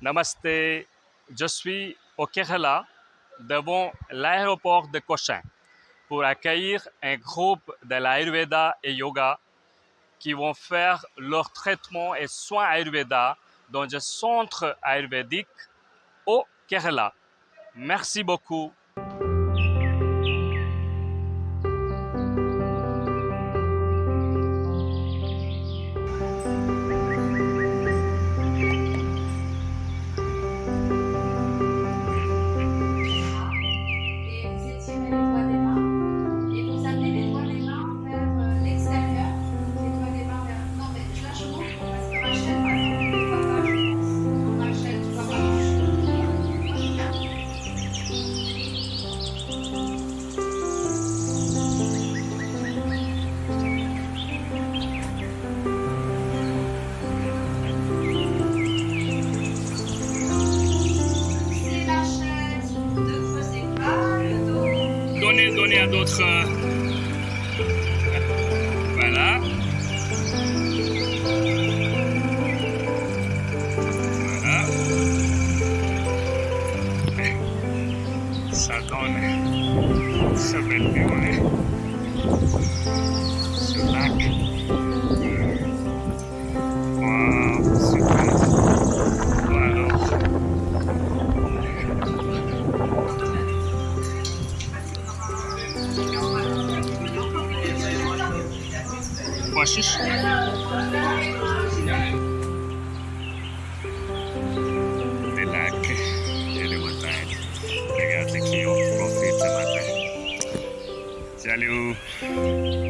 Namasté, je suis au Kerala devant l'aéroport de Cochin pour accueillir un groupe de l'Ayurveda et Yoga qui vont faire leur traitement et soins Ayurveda dans un centre ayurvédique au Kerala. Merci beaucoup. Dos. Donnez, donnez à d'autres. euh, Voilà. Voilà. Ça donne. Ça fait bien. costas. Pelaca, era uma tarde. Obrigado aqui, ó. Confeita, mata. tchau